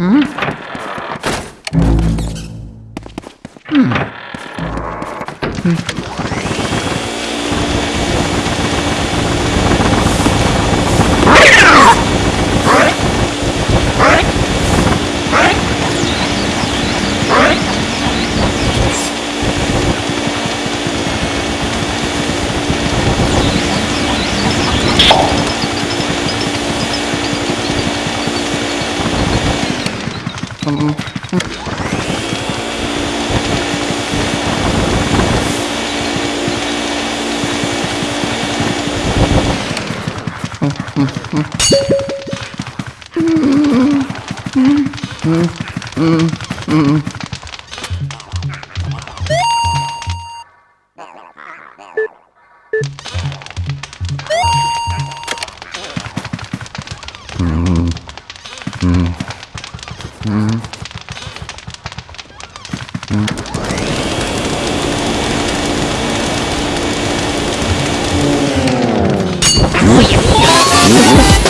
Hum? Hum. Hum. Mm-hmm. Yeah.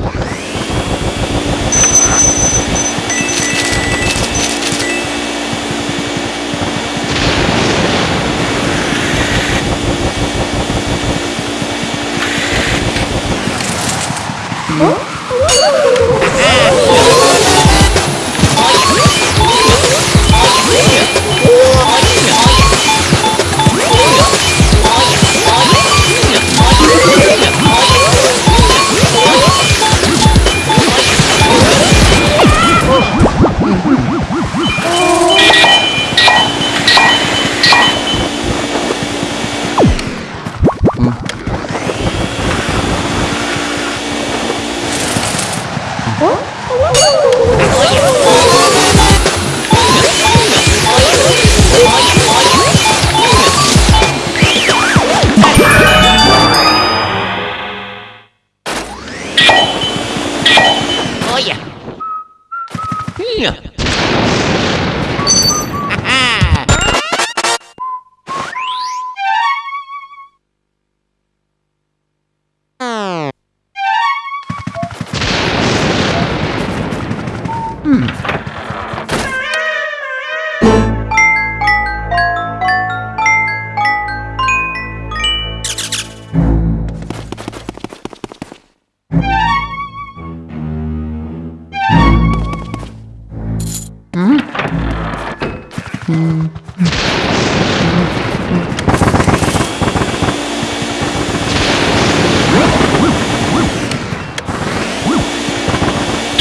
어?